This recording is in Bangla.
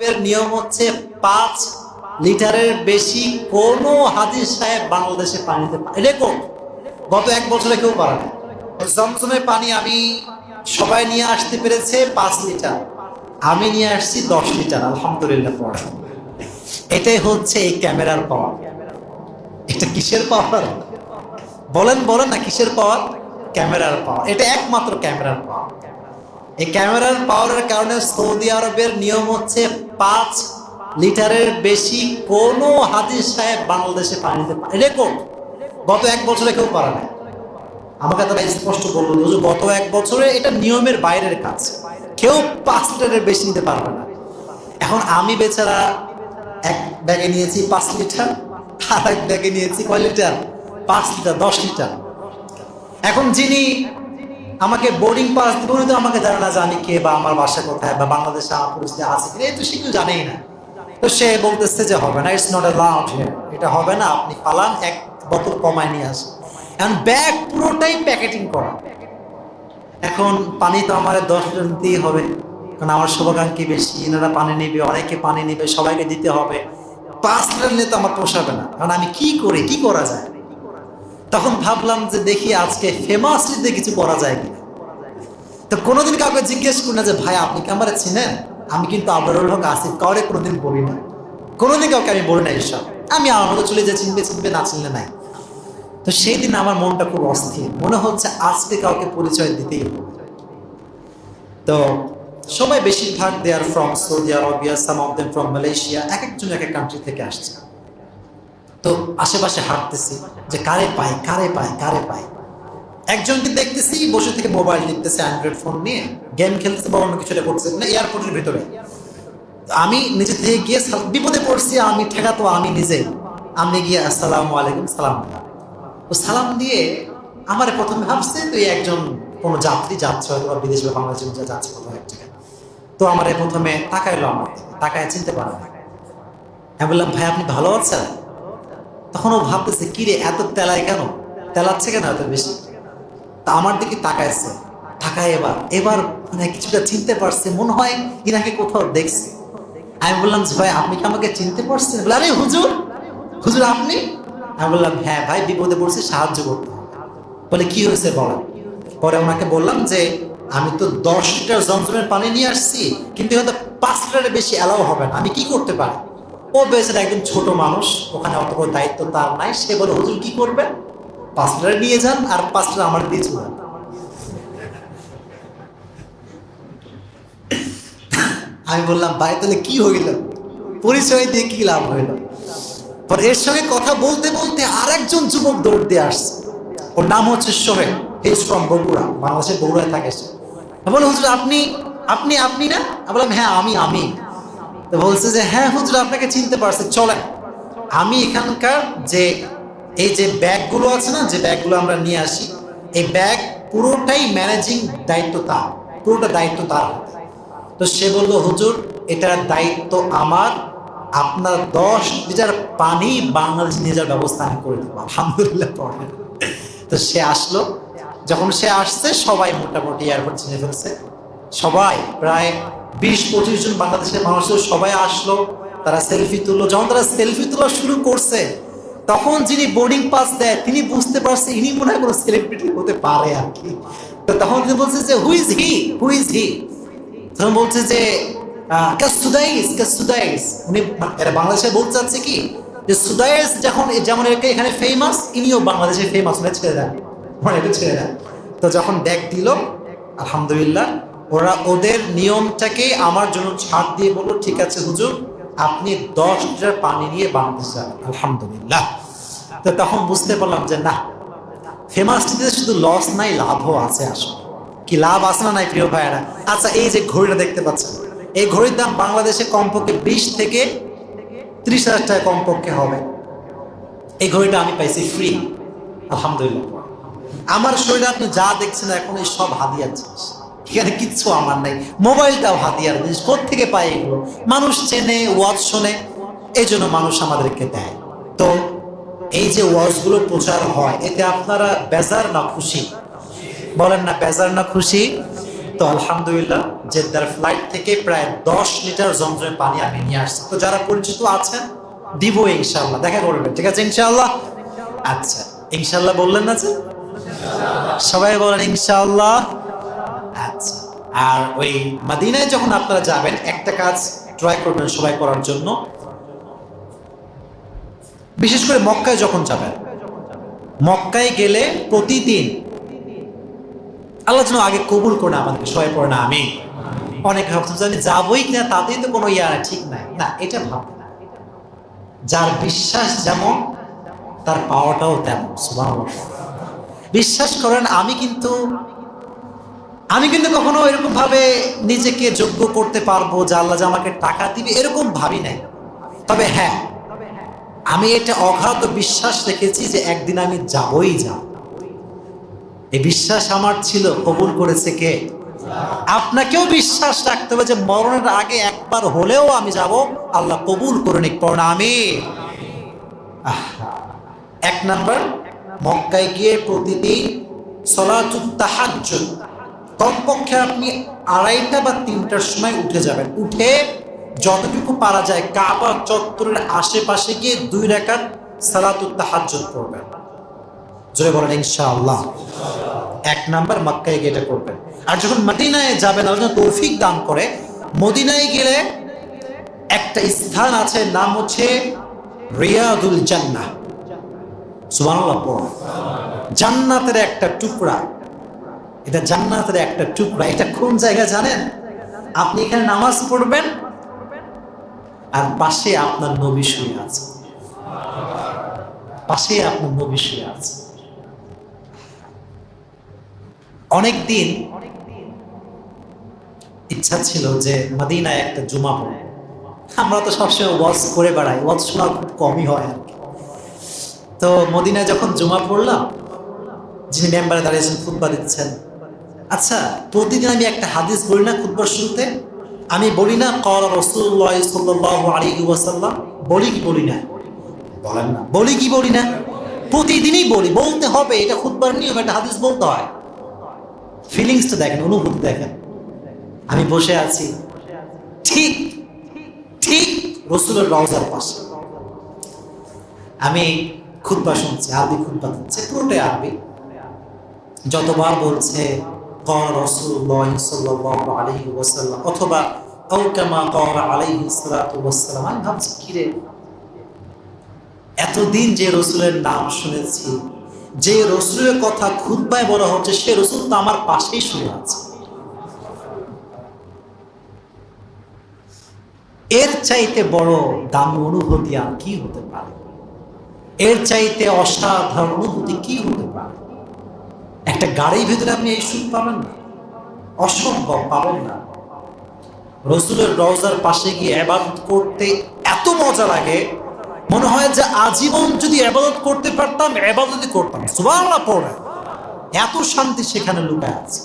এর নিয়ম হচ্ছে পাঁচ লিটারের বেশি কোনো হাদিস সাহেব বাংলাদেশে পানিতে রেকর্ড গত এক বছরে কেউ পারে না। পানি আমি সবাই নিয়ে আসতে পেরেছে পাঁচ লিটার। আমি নিয়ে আসছি দশ লিটার, আলহামদুলিল্লাহ পড়া। এটাই হচ্ছে এই ক্যামেরার পাওয়ার। এটা কিসের পাওয়ার? বলেন বলেন না, কিসের পাওয়ার? ক্যামেরার পাওয়ার। এটা একমাত্র ক্যামেরার পাওয়ার। এই ক্যামেরার পাওয়ারের কারণে সৌদি আরবের নিয়ম হচ্ছে পাঁচ লিটারের বেশি কোনো হাদিস সাহেব বাংলাদেশে পানিতে রেকর্ড গত এক বছরে কেউ পারে না আমাকে তারা স্পষ্ট বলল গত এক বছরে এটা নিয়মের বাইরের কাজ। কেউ পাঁচ লিটারের বেশি নিতে পারবে না। এখন আমি বেচারা এক ব্যাগে নিয়েছি পাঁচ লিটার, আর এক ব্যাগে নিয়েছি কয় লিটার? পাঁচ লিটার, দশ লিটার। এখন যিনি আমাকে বোর্ডিং পাস দিবে তো আমাকে জানে না যে আমি কে বা আমার বাসা কোথায় বা বাংলাদেশে আমার পরিস্থিতি আছে কিনা, এই তো সে কেউ জানেই না। তো সে বলতেছে যে হবে না ইটস নট অ্যালাউড এটা হবে না, আপনি পালান, এক বোতল কমায় নিয়ে আসেন। এখন ব্যাগ পুরোটাই প্যাকেটিং করা। এখন পানি তো আমার দশ লিটার নিতেই হবে। কারণ আমার শুভাকাঙ্ক্ষী বেশি, এনারা পানি নেবে, অনেকে পানি নেবে, সবাইকে দিতে হবে। পাঁচ লিটার নিয়ে তো আমার পোষাবে না। কারণ আমি কি করি, কি করা যায়? তখন ভাবলাম যে দেখি আজকে ফেমাসলিতে কিছু করা যায় তো কোনোদিন কাউকে জিজ্ঞেস করি না যে, ভাই, আপনি কি আমার চিনেন? আমি কিন্তু আবরুল হক, আসিফ কাউরে কোনোদিন বলি না। কোনোদিন কাউকে আমি বলি না এইসব আমি আমার মতো চলে যে চিনবে চিনবে, না চিনলে নাই। তো সেই দিন আমার মনটা খুব অস্থির। মনে হচ্ছে আজকে কাউকে পরিচয় দিতেই হবে। তো সবাই বেশিরভাগ they R from Saudi Arabia some of them from Malaysia এক একজন এক এক কান্ট্রি থেকে আসছে। তো আশেপাশে হাঁটতেছি যে, কারে পাই কারে পাই কারে পাই? একজনকে দেখতেছি, বসে থেকে মোবাইল দেখতেছে অ্যান্ড্রয়েড ফোন নিয়ে গেম খেলতেছে বা অন্য কিছুটা করছে না এয়ারপোর্টের ভিতরে। আমি নিজে থেকে গিয়ে বিপদে পড়ছি, আমি ঠেকাতো আমি নিজে আমি গিয়ে, আসসালাম আলাইকুম, সালাম। তো সালাম দিয়ে আমার প্রথমে ভাবছে, তুই একজন কোনো যাত্রী যাচ্ছে হয়তো বা বিদেশ বা বাংলাদেশের মধ্যে যাচ্ছে কোথাও এক জায়গায়। তো আমার প্রথমে তাকাইলো আমার তাকায় চিনতে পারে না। আমি বললাম, ভাই, আপনি ভালো আছেন? তখন ও ভাবতেছে কিরে এত তেলায় কেন? তেলাচ্ছে কেন এত বেশি? তা আমার দিকে তাকাইছে। তাকায় এবার এবার মানে কিছুটা চিনতে পারছে, মনে হয় ইনাকে কোথাও দেখছে। আমি বললাম ভাই, আপনি কি আমাকে চিনতে পারছেন? বলে, আরে, হুজুর হুজুর আপনি? আমি বললাম হ্যাঁ ভাই, বিপদে পড়ছি, সাহায্য করতে বলে, কি হয়েছে বলেন পরে ওনাকে বললাম যে, আমি তো দশ লিটার জমজমের পানি নিয়ে আসছি, কিন্তু হয়তো পাঁচ লিটারের বেশি অ্যালাউ হবে না, আমি কি করতে পারি? ও বেচারা একদম ছোট মানুষ, ওখানে অত দায়িত্ব তার নাই, সে বলে, হুজুর কি করবেন? পাঁচ লিটার নিয়ে যান আর পাঁচ লিটার আমার দিয়ে চলে আমি বললাম, ভাই, তাহলে কি হইল? পরিচয় দিয়ে কি লাভ হইল? পর এর সঙ্গে কথা বলতে বলতে আরেকজন যুবক দৌড় দিয়ে আসছে। ওর নাম হচ্ছে সোহেল হিজ ফ্রম বগুড়া, বাংলাদেশের বগুড়ায় থাকে সে। বলে হুজুর, আপনি আপনি আপনি না? বললাম হ্যাঁ আমি আমি। তো বলছে যে হ্যাঁ হুজুর, আপনাকে চিনতে পারছে, চলেন। আমি এখানকার যে এই যে ব্যাগগুলো আছে না, যে ব্যাগগুলো আমরা নিয়ে আসি, এই ব্যাগ পুরোটাই ম্যানেজিং দায়িত্ব তার, পুরোটা দায়িত্ব তার তো সে বলল, হুজুর, এটার দায়িত্ব আমার, আপনার দশ লিটার পানি বাংলাদেশ নিয়ে যাওয়ার ব্যবস্থা আমি করে দেবো, আলহামদুলিল্লাহ তো সে আসলো। যখন সে আসছে, সবাই মোটামুটি এয়ারপোর্ট চিনে ফেলছে। সবাই, প্রায় বিশ পঁচিশ জন বাংলাদেশের মানুষের সবাই আসলো, তারা সেলফি তুললো। যখন তারা সেলফি তোলা শুরু করছে তখন যিনি বোর্ডিং পাস দেয়, তিনি বুঝতে পারছে ইনি মনে হয় কোনো সেলিব্রিটি হতে পারে আর কি। তো তখন তিনি বলছে যে who is he who is he তখন বলছে যে কাসুদাইস কাসুদাইস উনি বাংলাদেশে বলতে চাচ্ছে কি? যে সুদাইস যখন যেমন এখানে ফেমাস ইনিও বাংলাদেশে ফেমাস উনি ছেড়ে দেন। মানে এটা ছেড়ে দেন। তো যখন ব্যাগ দিল, আলহামদুলিল্লাহ, ওরা ওদের নিয়মটাকে আমার জন্য ছাড় দিয়ে বলল, ঠিক আছে হুজুর আপনি দশ লিটার পানি নিয়ে বানাতে যাবেন আলহামদুলিল্লাহ। তো তখন বুঝতে পারলাম যে না, ফেমাসটিতে শুধু লস নাই, লাভও আছে আসলে। কি লাভ আছে না নাই, প্রিয় ভাইয়েরা? আচ্ছা এই যে ঘড়িটা দেখতে পাচ্ছেন, এই ঘড়ির দাম বাংলাদেশে কমপক্ষে বিশ থেকে ত্রিশ হাজার টাকা কমপক্ষে হবে। এই ঘড়িটা আমি পাইছি ফ্রি আলহামদুলিল্লাহ। আমার শরীরে আপনি যা দেখছেন এখন এই সব হাদিয়ার জিনিস। এখানে কিচ্ছু আমার নাই। মোবাইলটাও হাতিয়ার জিনিস থেকে পাই এগুলো? মানুষ চেনে, ওয়াজ শোনে এই জন্য মানুষ আমাদেরকে দেয়। তো এই যে ওয়াজগুলো প্রচার হয়, এতে আপনারা বেজার না খুশি? বলেন না, বেজার না খুশি? তো আলহামদুলিল্লাহ, জেদ্দার ফ্লাইট থেকে প্রায় দশ লিটার জমজমের পানি আমি নিয়ে আসছি। তো যারা পরিচিত আছেন, দিব ইনশাল্লাহ দেখা করবেন, ঠিক আছে ইনশাল্লাহ আচ্ছা ইনশাল্লাহ বললেন না যে? সবাই বলেন ইনশাল্লাহ আচ্ছা আর ওই মাদিনায় যখন আপনারা যাবেন, একটা কাজ ট্রাই করবেন সবাই করার জন্য। বিশেষ করে মক্কায় যখন যাবেন, মক্কায় গেলে প্রতিদিন আল্লাহ যেন আগে কবুল করে না আমাদেরকে, সবাই পড়ে না আমি অনেক ভাবতাম যে আমি যাবোই কিনা, তাতেই তো কোনো ইয়া ঠিক নাই। না, এটা ভাববে না। যার বিশ্বাস যেমন, তার পাওয়াটাও তেমন বিশ্বাস করেন, আমি কিন্তু আমি কিন্তু কখনো এরকম ভাবে নিজেকে যোগ্য করতে পারব যে আল্লাহ যে আমাকে টাকা দিবে এরকম ভাবি নাই। তবে হ্যাঁ আমি এটা অগাধ বিশ্বাস রেখেছি যে একদিন আমি যাবই যাব। এই বিশ্বাস আমার ছিল, কবুল করেছে কে? আপনাকেও বিশ্বাস রাখতে হবে যে মরণের আগে একবার হলেও আমি যাব, আল্লাহ কবুল করে নিক আমি এক নাম্বার, মক্কায় গিয়ে প্রতিদিন সলাতুত তাহাজ্জুদ কমপক্ষে আপনি আড়াইটা বা তিনটার সময় উঠে যাবেন। উঠে যতটুকু পারা যায় কাবা চত্বরের আশেপাশে গিয়ে দুই রেখাত সালাতুত তাহাজ্জুদ করবেন জোরে বলেন, ইনশাআল্লাহ। এক নাম্বার মক্কায় গিয়ে এটা করবেন। আর যখন মদিনায় যাবেন, আল্লাহ তৌফিক দান করে, মদিনায় গেলে একটা স্থান আছে, নাম হচ্ছে রিয়াদুল জান্নাহ। সুবহানাল্লাহ জান্নাতের একটা টুকরা এটা জান্নাতের একটা টুকরা। এটা কোন জায়গা জানেন? আপনি এখানে নামাজ পড়বেন আর পাশে আপনার নবী শুয়ে আছে। পাশে আপনার নবী শুয়ে আছে। অনেক দিন ইচ্ছা ছিল যে মদিনায় একটা জুমা পড়ব। আমরা তো সবসময় ওয়াজ করে বেড়াই, ওয়াজ শোনা খুব কমই হয় আর কি। তো মদিনায় যখন জুমা পড়লাম, যিনি মেম্বারে দাঁড়িয়েছেন, খুতবা দিচ্ছেন আচ্ছা প্রতিদিন আমি একটা হাদিস বলি না খুতবার শুরুতে? আমি বলি না, কল রসুল্লাহ সাল্লাহ বলি কি বলি না? বলেন না। বলি কি বলি না? প্রতিদিনই বলি, বলতে হবে, এটা খুতবার নিয়ম, একটা হাদিস বলতে হয়। ফিলিংসটা দেখেন, অনুভূতি দেখেন। আমি বসে আছি। ঠিক ঠিক রসুলের রওজার পাশে। আমি খুতবা শুনছি, আরবি খুতবা দিচ্ছে পুরোটাই আরবি। যতবার বলছে قال رسول الله صلى الله عليه وسلم অথবা أو كما قال عليه الصلاة والسلام আমি ভাবছি কিরে এতদিন যে রসুলের নাম শুনেছি যে রসুলের কথা খুদ্ায় বলা হচ্ছে সে রসুল তো আমার পাশেই শুনে আছে এর চাইতে বড় দামি অনুভূতি আর কি হতে পারে এর চাইতে অসাধারণ অনুভূতি কি হতে পারে একটা গাড়ির ভিতরে আপনি এই সুখ পাবেন না, অসম্ভব পাবেন না। রসুলের রওজার পাশে গিয়ে আবাদত করতে এত মজা লাগে, মনে হয় যে আজীবন যদি আবাদত করতে পারতাম আবাদতই করতাম। সুবাহ পড়ে। এত শান্তি সেখানে লুকায় আছে।